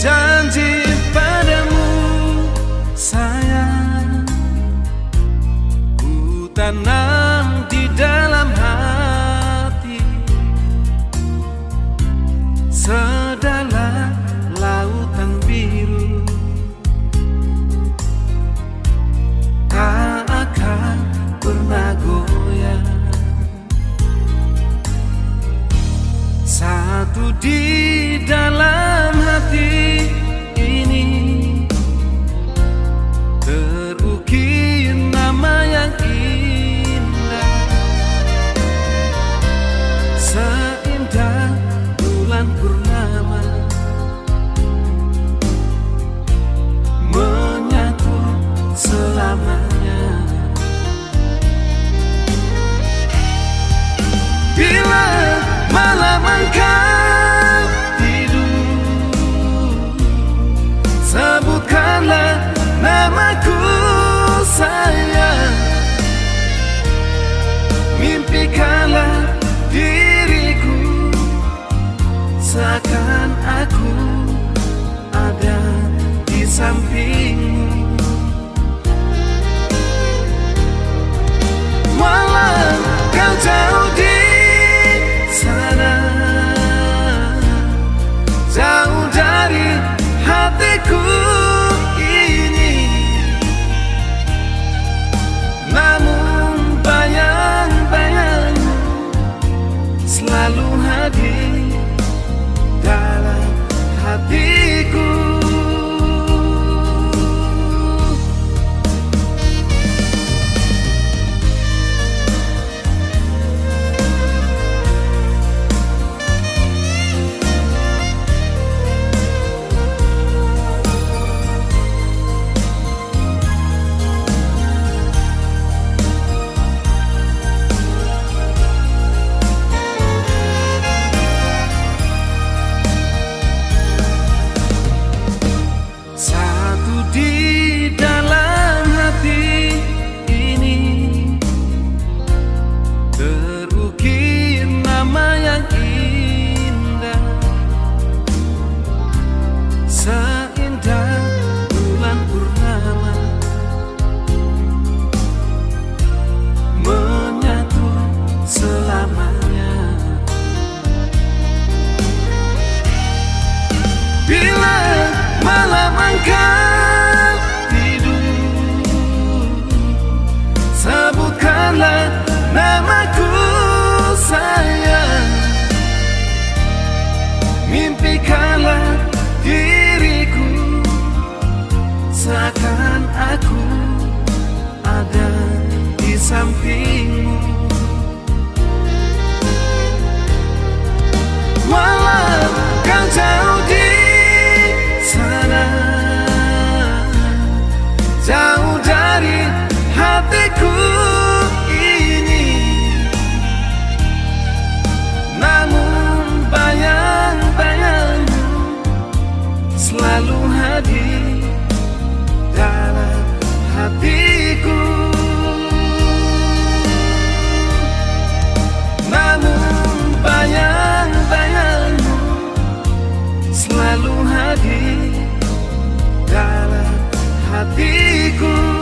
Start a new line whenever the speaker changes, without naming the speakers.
janji padamu sayang. Ku tanam di dalam hati sedalam lautan biru. Tak akan pernah goyah satu di sebutkanlah namaku sayang. Mimpikanlah diriku seakan aku ada di samping. sampingmu. Walau kau jauh di sana. Jauh dari hatiku. hadir dalam hatiku.